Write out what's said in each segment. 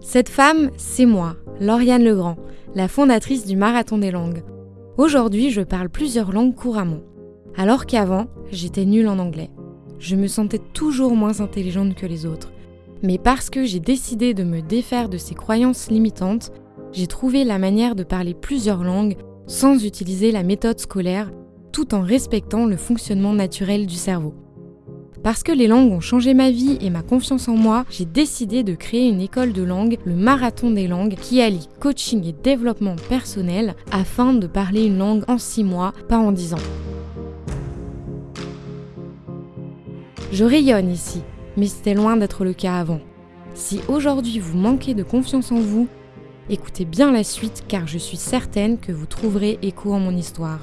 Cette femme, c'est moi, Lauriane Legrand, la fondatrice du Marathon des langues. Aujourd'hui, je parle plusieurs langues couramment, alors qu'avant, j'étais nulle en anglais. Je me sentais toujours moins intelligente que les autres. Mais parce que j'ai décidé de me défaire de ces croyances limitantes, j'ai trouvé la manière de parler plusieurs langues sans utiliser la méthode scolaire, tout en respectant le fonctionnement naturel du cerveau. Parce que les langues ont changé ma vie et ma confiance en moi, j'ai décidé de créer une école de langue, le Marathon des langues, qui allie coaching et développement personnel afin de parler une langue en 6 mois, pas en 10 ans. Je rayonne ici, mais c'était loin d'être le cas avant. Si aujourd'hui vous manquez de confiance en vous, écoutez bien la suite car je suis certaine que vous trouverez écho en mon histoire.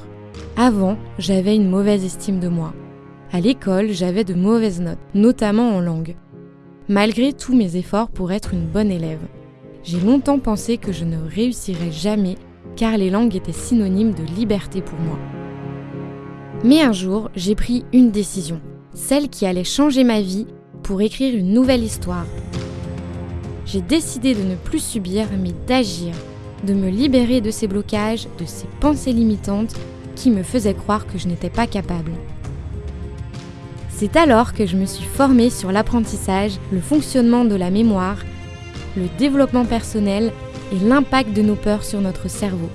Avant, j'avais une mauvaise estime de moi. À l'école, j'avais de mauvaises notes, notamment en langue. Malgré tous mes efforts pour être une bonne élève, j'ai longtemps pensé que je ne réussirais jamais car les langues étaient synonymes de liberté pour moi. Mais un jour, j'ai pris une décision, celle qui allait changer ma vie pour écrire une nouvelle histoire. J'ai décidé de ne plus subir mais d'agir, de me libérer de ces blocages, de ces pensées limitantes qui me faisaient croire que je n'étais pas capable. C'est alors que je me suis formée sur l'apprentissage, le fonctionnement de la mémoire, le développement personnel et l'impact de nos peurs sur notre cerveau.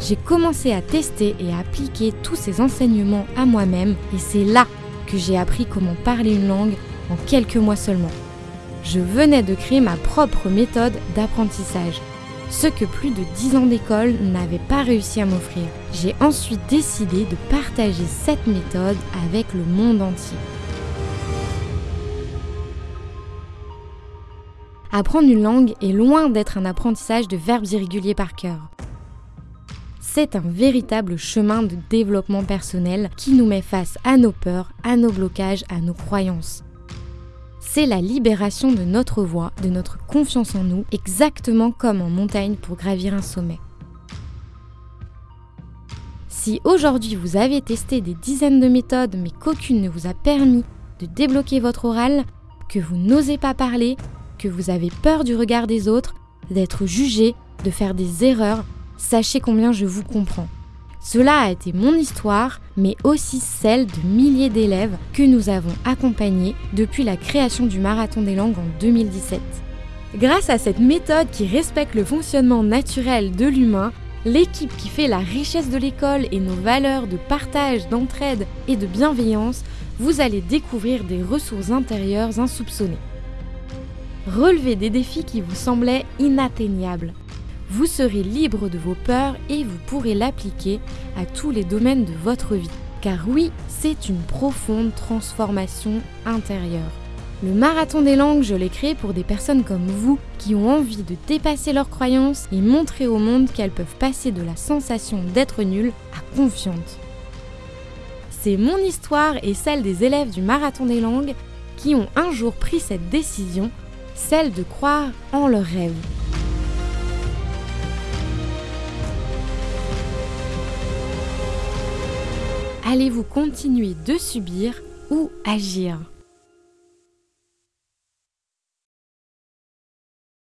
J'ai commencé à tester et à appliquer tous ces enseignements à moi-même et c'est là que j'ai appris comment parler une langue en quelques mois seulement. Je venais de créer ma propre méthode d'apprentissage, ce que plus de 10 ans d'école n'avaient pas réussi à m'offrir. J'ai ensuite décidé de partager cette méthode avec le monde entier. Apprendre une langue est loin d'être un apprentissage de verbes irréguliers par cœur. C'est un véritable chemin de développement personnel qui nous met face à nos peurs, à nos blocages, à nos croyances. C'est la libération de notre voix, de notre confiance en nous, exactement comme en montagne pour gravir un sommet. Si aujourd'hui vous avez testé des dizaines de méthodes mais qu'aucune ne vous a permis de débloquer votre oral, que vous n'osez pas parler, vous avez peur du regard des autres, d'être jugé, de faire des erreurs, sachez combien je vous comprends. Cela a été mon histoire, mais aussi celle de milliers d'élèves que nous avons accompagnés depuis la création du Marathon des langues en 2017. Grâce à cette méthode qui respecte le fonctionnement naturel de l'humain, l'équipe qui fait la richesse de l'école et nos valeurs de partage, d'entraide et de bienveillance, vous allez découvrir des ressources intérieures insoupçonnées. Relevez des défis qui vous semblaient inatteignables. Vous serez libre de vos peurs et vous pourrez l'appliquer à tous les domaines de votre vie. Car oui, c'est une profonde transformation intérieure. Le marathon des langues, je l'ai créé pour des personnes comme vous qui ont envie de dépasser leurs croyances et montrer au monde qu'elles peuvent passer de la sensation d'être nulles à confiante. C'est mon histoire et celle des élèves du marathon des langues qui ont un jour pris cette décision celle de croire en leurs rêves. Allez-vous continuer de subir ou agir?